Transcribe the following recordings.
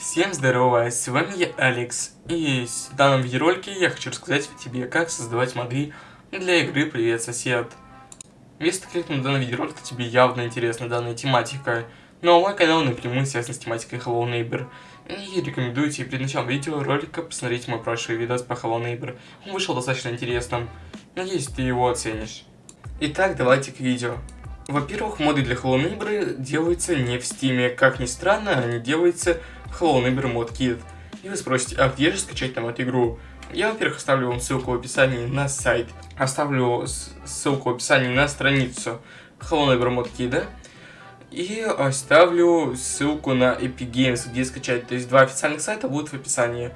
Всем здорово, с вами я Алекс, и в данном видеоролике я хочу рассказать тебе, как создавать моды для игры Привет Сосед. Если ты кликнул на данный видеоролик, то тебе явно интересна данная тематика, но ну, а мой канал напрямую связан с тематикой Hello Neighbor. И рекомендую тебе перед началом видеоролика посмотреть мой прошлый видос по Hello Neighbor. Он вышел достаточно интересным, надеюсь ты его оценишь. Итак, давайте к видео. Во-первых, моды для Hello Neighbor делаются не в стиме, как ни странно, они делаются Hello Neighbor Mod Kit. И вы спросите, а где же скачать нам эту игру? Я, во-первых, оставлю вам ссылку в описании на сайт, оставлю ссылку в описании на страницу Hello Neighbor Mod Kit, и оставлю ссылку на Epic Games, где скачать. То есть два официальных сайта будут в описании.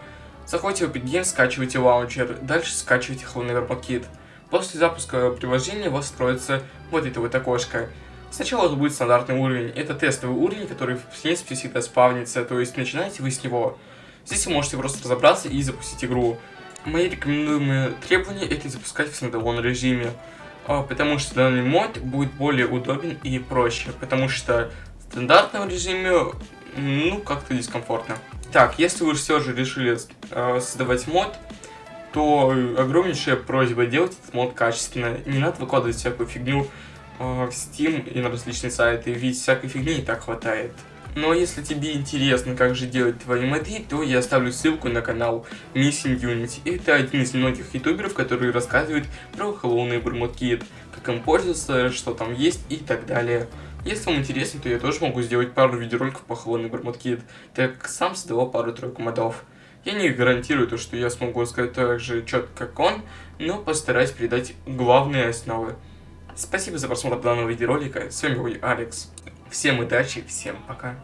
Заходите в Epic Games, скачивайте лаунчер, дальше скачивайте Hello Neighbor Mod Kit. После запуска приложения у вас строится вот это вот окошко. Сначала это будет стандартный уровень. Это тестовый уровень, который в принципе всегда спавнится, то есть начинаете вы с него. Здесь вы можете просто разобраться и запустить игру. Мои рекомендуемые требования это запускать в стендалон режиме, а, потому что данный мод будет более удобен и проще, потому что в стандартном режиме, ну, как-то дискомфортно. Так, если вы все же решили э, создавать мод, то огромнейшая просьба делать этот мод качественно. Не надо выкладывать всякую фигню, Steam и на различные сайты, ведь всякой фигни и так хватает. Но если тебе интересно, как же делать твои моды, то я оставлю ссылку на канал Missing Unity. Это один из многих ютуберов, которые рассказывают про Hello Neighbor Mod Kit, как им пользоваться, что там есть и так далее. Если вам интересно, то я тоже могу сделать пару видеороликов по Hello Neighbor Mod Kit, так как сам создавал пару-тройку модов. Я не гарантирую то, что я смогу рассказать так же четко, как он, но постараюсь передать главные основы. Спасибо за просмотр данного видеоролика. С вами был Алекс. Всем удачи, всем пока.